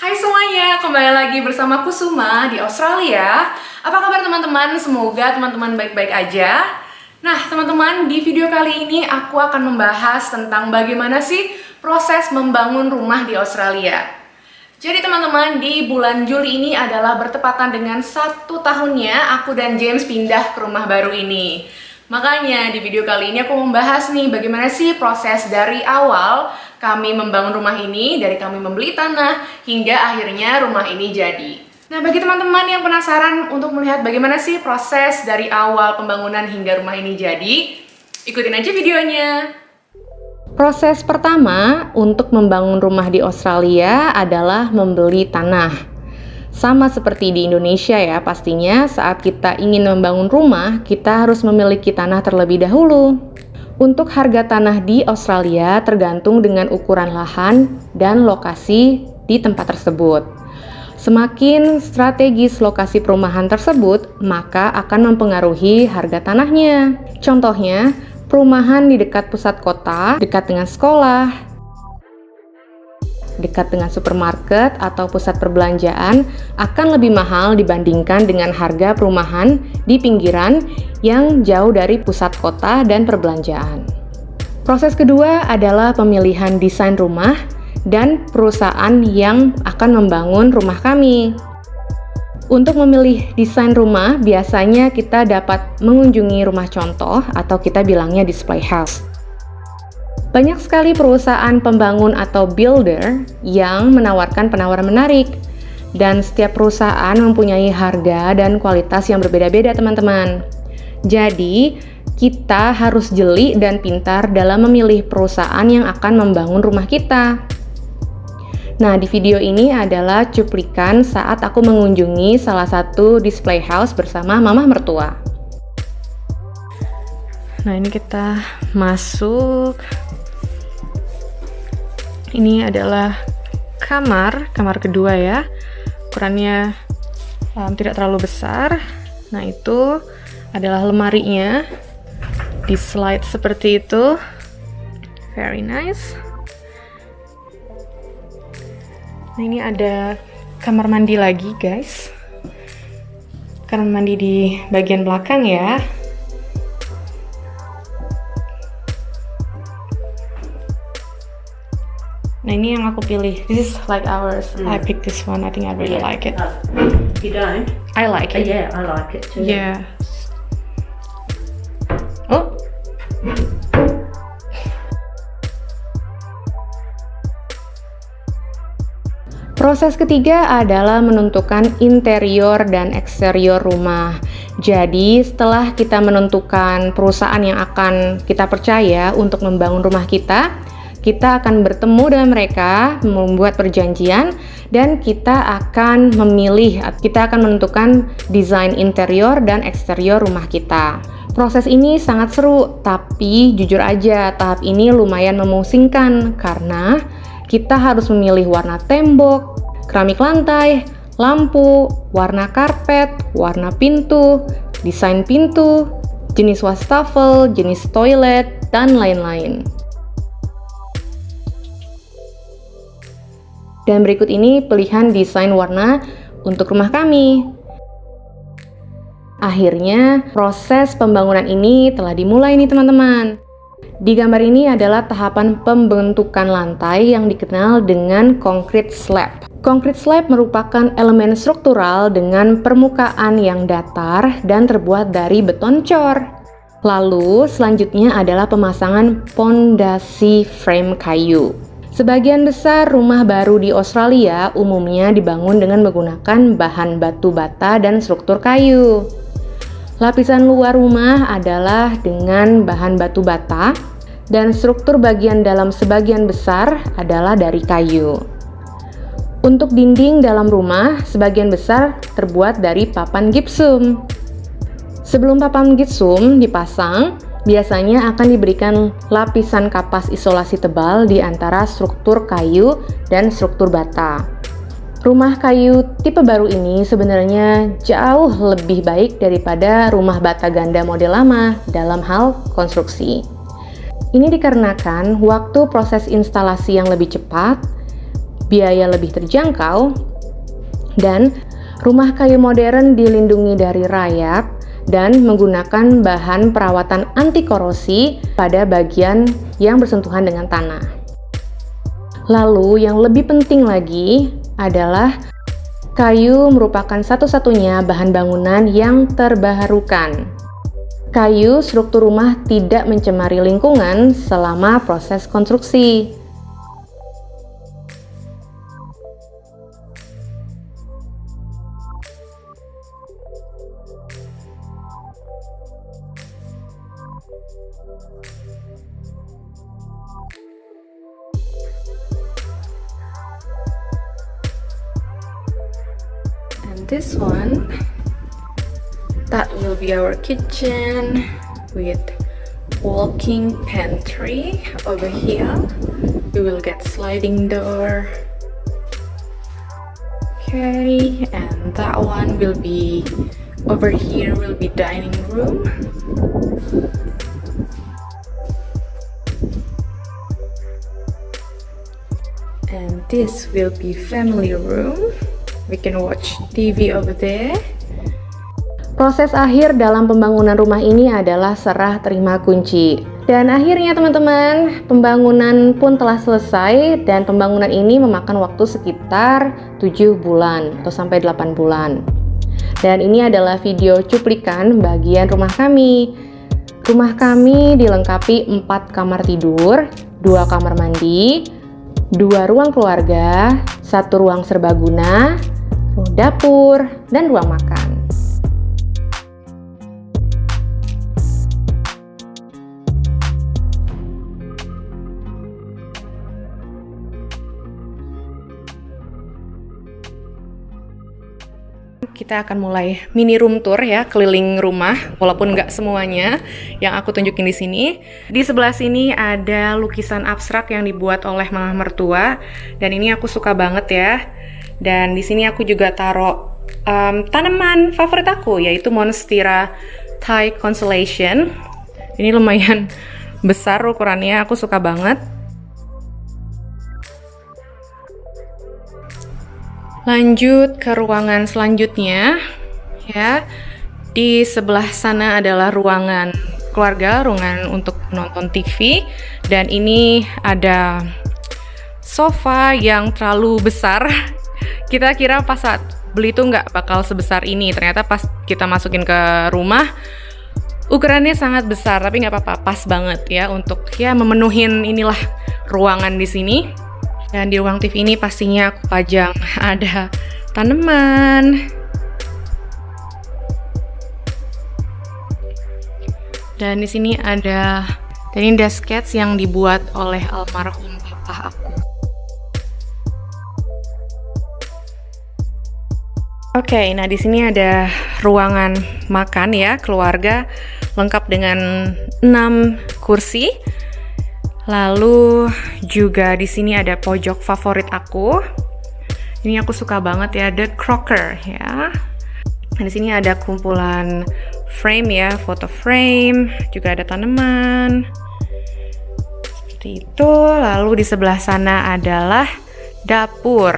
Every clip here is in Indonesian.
Hai semuanya, kembali lagi bersama Kusuma di Australia. Apa kabar teman-teman? Semoga teman-teman baik-baik aja. Nah, teman-teman, di video kali ini aku akan membahas tentang bagaimana sih proses membangun rumah di Australia. Jadi teman-teman, di bulan Juli ini adalah bertepatan dengan satu tahunnya aku dan James pindah ke rumah baru ini. Makanya di video kali ini aku membahas nih bagaimana sih proses dari awal kami membangun rumah ini, dari kami membeli tanah hingga akhirnya rumah ini jadi. Nah, bagi teman-teman yang penasaran untuk melihat bagaimana sih proses dari awal pembangunan hingga rumah ini jadi, ikutin aja videonya. Proses pertama untuk membangun rumah di Australia adalah membeli tanah. Sama seperti di Indonesia ya, pastinya saat kita ingin membangun rumah, kita harus memiliki tanah terlebih dahulu. Untuk harga tanah di Australia tergantung dengan ukuran lahan dan lokasi di tempat tersebut. Semakin strategis lokasi perumahan tersebut, maka akan mempengaruhi harga tanahnya. Contohnya, perumahan di dekat pusat kota, dekat dengan sekolah, dekat dengan supermarket atau pusat perbelanjaan akan lebih mahal dibandingkan dengan harga perumahan di pinggiran yang jauh dari pusat kota dan perbelanjaan. Proses kedua adalah pemilihan desain rumah dan perusahaan yang akan membangun rumah kami. Untuk memilih desain rumah, biasanya kita dapat mengunjungi rumah contoh atau kita bilangnya display house. Banyak sekali perusahaan pembangun atau builder yang menawarkan penawaran menarik dan setiap perusahaan mempunyai harga dan kualitas yang berbeda-beda teman-teman. Jadi, kita harus jeli dan pintar dalam memilih perusahaan yang akan membangun rumah kita. Nah, di video ini adalah cuplikan saat aku mengunjungi salah satu display house bersama mama mertua. Nah, ini kita masuk. Ini adalah kamar, kamar kedua ya. Ukurannya um, tidak terlalu besar. Nah, itu adalah lemarinya. Di slide seperti itu. Very nice. Nah ini ada kamar mandi lagi guys. Kamar mandi di bagian belakang ya. Nah ini yang aku pilih. This is like ours. Mm. I picked this one. I think I really yeah. like it. Uh, you don't? I like it. Uh, yeah, I like it too. Yeah. Oh. Proses ketiga adalah menentukan interior dan eksterior rumah. Jadi, setelah kita menentukan perusahaan yang akan kita percaya untuk membangun rumah kita, kita akan bertemu dengan mereka, membuat perjanjian, dan kita akan memilih, kita akan menentukan desain interior dan eksterior rumah kita. Proses ini sangat seru, tapi jujur aja, tahap ini lumayan memusingkan karena kita harus memilih warna tembok, keramik lantai, lampu, warna karpet, warna pintu, desain pintu, jenis wastafel, jenis toilet, dan lain-lain. Dan berikut ini pilihan desain warna untuk rumah kami. Akhirnya, proses pembangunan ini telah dimulai nih teman-teman. Di gambar ini adalah tahapan pembentukan lantai yang dikenal dengan concrete slab. Concrete slab merupakan elemen struktural dengan permukaan yang datar dan terbuat dari beton cor. Lalu, selanjutnya adalah pemasangan pondasi frame kayu. Sebagian besar rumah baru di Australia umumnya dibangun dengan menggunakan bahan batu bata dan struktur kayu. Lapisan luar rumah adalah dengan bahan batu bata dan struktur bagian dalam sebagian besar adalah dari kayu. Untuk dinding dalam rumah, sebagian besar terbuat dari papan gipsum. Sebelum papan gipsum dipasang, biasanya akan diberikan lapisan kapas isolasi tebal di antara struktur kayu dan struktur bata. Rumah kayu tipe baru ini sebenarnya jauh lebih baik daripada rumah bata ganda model lama dalam hal konstruksi. Ini dikarenakan waktu proses instalasi yang lebih cepat, biaya lebih terjangkau, dan rumah kayu modern dilindungi dari rayap dan menggunakan bahan perawatan anti korosi pada bagian yang bersentuhan dengan tanah. Lalu yang lebih penting lagi adalah kayu merupakan satu-satunya bahan bangunan yang terbaharukan. Kayu struktur rumah tidak mencemari lingkungan selama proses konstruksi. And this one that will be our kitchen with walking pantry over here. We will get sliding door. Okay and that one will be over here will be dining room and this will be family room we can watch TV over there Proses akhir dalam pembangunan rumah ini adalah serah terima kunci. Dan akhirnya teman-teman, pembangunan pun telah selesai dan pembangunan ini memakan waktu sekitar 7 bulan atau sampai 8 bulan. Dan ini adalah video cuplikan bagian rumah kami. Rumah kami dilengkapi 4 kamar tidur, 2 kamar mandi, 2 ruang keluarga, 1 ruang serbaguna, dapur, dan ruang makan. Kita akan mulai mini room tour ya keliling rumah walaupun nggak semuanya yang aku tunjukin di sini. Di sebelah sini ada lukisan abstrak yang dibuat oleh mama mertua dan ini aku suka banget ya. Dan di sini aku juga taruh um, tanaman favorit aku yaitu monstera Thai Constellation. Ini lumayan besar ukurannya aku suka banget Lanjut ke ruangan selanjutnya ya. Di sebelah sana adalah ruangan keluarga, ruangan untuk menonton TV dan ini ada sofa yang terlalu besar. Kita kira pas saat beli itu nggak bakal sebesar ini. Ternyata pas kita masukin ke rumah ukurannya sangat besar, tapi nggak apa-apa, pas banget ya untuk ya memenuhin inilah ruangan di sini. Dan di ruang TV ini pastinya aku pajang ada tanaman. Dan di sini ada dan ini ada sketch yang dibuat oleh almarhum papa aku. Oke, okay, nah di sini ada ruangan makan ya keluarga lengkap dengan 6 kursi Lalu juga di sini ada pojok favorit aku. Ini aku suka banget ya, The Crocker ya. Di sini ada kumpulan frame ya, foto frame, juga ada tanaman. Seperti itu. Lalu di sebelah sana adalah dapur.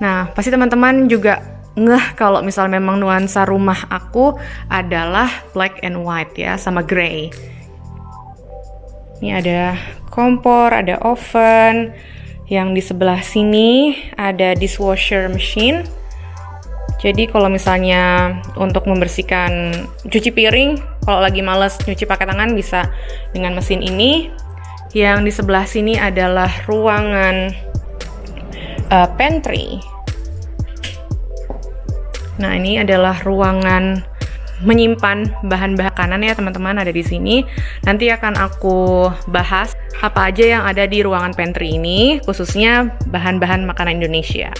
Nah, pasti teman-teman juga ngeh kalau misal memang nuansa rumah aku adalah black and white ya, sama gray. Ini ada kompor, ada oven. Yang di sebelah sini ada dishwasher machine. Jadi kalau misalnya untuk membersihkan cuci piring, kalau lagi males nyuci pakai tangan bisa dengan mesin ini. Yang di sebelah sini adalah ruangan uh, pantry. Nah, ini adalah ruangan menyimpan bahan-bahan makanan ya teman-teman ada di sini. Nanti akan aku bahas apa aja yang ada di ruangan pantry ini, khususnya bahan-bahan makanan Indonesia.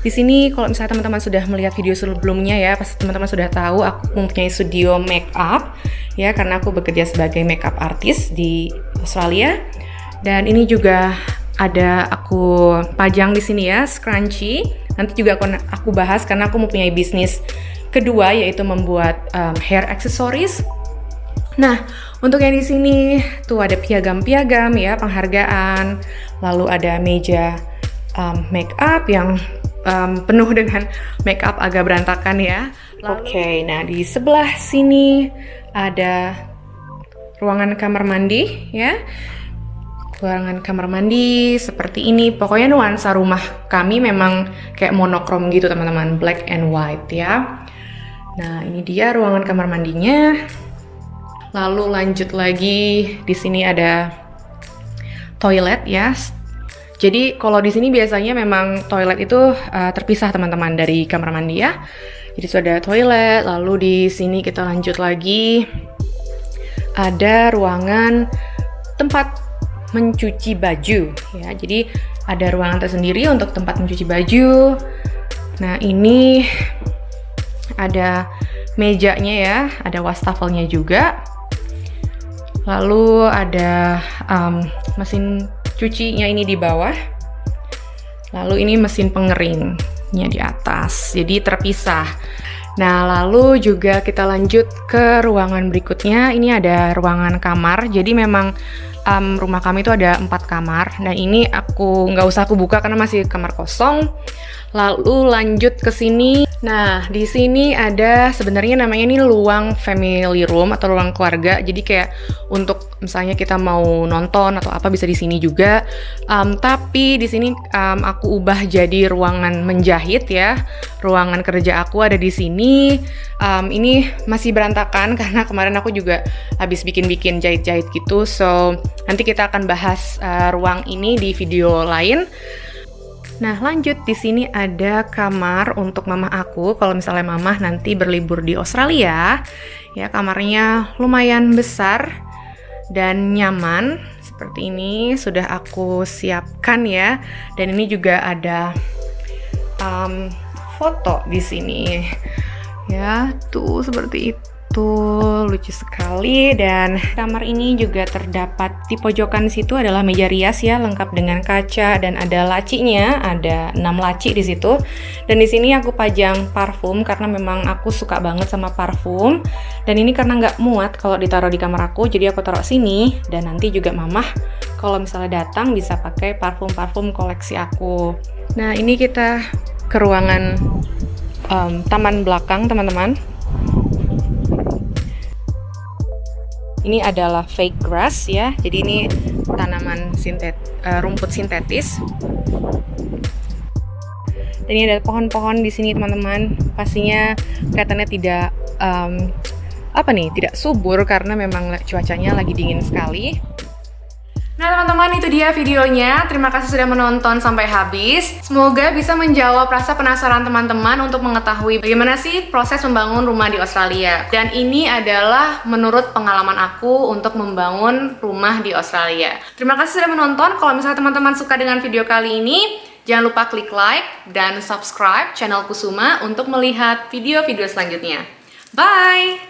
Di sini kalau misalnya teman-teman sudah melihat video sebelumnya ya, pasti teman-teman sudah tahu aku mempunyai studio make up ya karena aku bekerja sebagai makeup artist di Australia. Dan ini juga ada aku pajang di sini ya, scrunchie. Nanti juga aku, aku bahas karena aku mempunyai bisnis kedua yaitu membuat um, hair accessories Nah, untuk yang di sini tuh ada piagam-piagam ya, penghargaan, lalu ada meja um, make up yang um, penuh dengan make up agak berantakan ya. Oke, okay, nah di sebelah sini ada ruangan kamar mandi ya. Ruangan kamar mandi seperti ini. Pokoknya nuansa rumah kami memang kayak monokrom gitu teman-teman, black and white ya. Nah, ini dia ruangan kamar mandinya. Lalu lanjut lagi di sini ada toilet ya. Jadi kalau di sini biasanya memang toilet itu uh, terpisah teman-teman dari kamar mandi ya. Jadi sudah ada toilet, lalu di sini kita lanjut lagi ada ruangan tempat mencuci baju ya. Jadi ada ruangan tersendiri untuk tempat mencuci baju. Nah, ini ada mejanya ya, ada wastafelnya juga. Lalu ada um, mesin cucinya ini di bawah. Lalu ini mesin pengeringnya di atas. Jadi terpisah. Nah, lalu juga kita lanjut ke ruangan berikutnya. Ini ada ruangan kamar. Jadi memang um, rumah kami itu ada empat kamar. Dan ini aku nggak usah aku buka karena masih kamar kosong. Lalu lanjut ke sini. Nah, di sini ada sebenarnya namanya ini luang family room atau ruang keluarga. Jadi kayak untuk misalnya kita mau nonton atau apa bisa di sini juga. Um, tapi di sini um, aku ubah jadi ruangan menjahit ya. Ruangan kerja aku ada di sini. Um, ini masih berantakan karena kemarin aku juga habis bikin-bikin jahit-jahit gitu. So, nanti kita akan bahas uh, ruang ini di video lain. Nah, lanjut di sini ada kamar untuk mama aku. Kalau misalnya mama nanti berlibur di Australia, ya kamarnya lumayan besar dan nyaman. Seperti ini sudah aku siapkan ya. Dan ini juga ada um, foto di sini. Ya, tuh seperti itu Tuh, lucu sekali dan kamar ini juga terdapat di pojokan situ adalah meja rias ya, lengkap dengan kaca dan ada lacinya, ada 6 laci di situ. Dan di sini aku pajang parfum karena memang aku suka banget sama parfum. Dan ini karena nggak muat kalau ditaruh di kamar aku, jadi aku taruh sini dan nanti juga mamah kalau misalnya datang bisa pakai parfum-parfum koleksi aku. Nah, ini kita ke ruangan um, taman belakang, teman-teman. Ini adalah fake grass ya. Jadi ini tanaman sintet uh, rumput sintetis. Dan ini ada pohon-pohon di sini teman-teman. Pastinya kelihatannya tidak um, apa nih, tidak subur karena memang cuacanya lagi dingin sekali. Nah teman-teman itu dia videonya, terima kasih sudah menonton sampai habis. Semoga bisa menjawab rasa penasaran teman-teman untuk mengetahui bagaimana sih proses membangun rumah di Australia. Dan ini adalah menurut pengalaman aku untuk membangun rumah di Australia. Terima kasih sudah menonton, kalau misalnya teman-teman suka dengan video kali ini, jangan lupa klik like dan subscribe channel Kusuma untuk melihat video-video selanjutnya. Bye!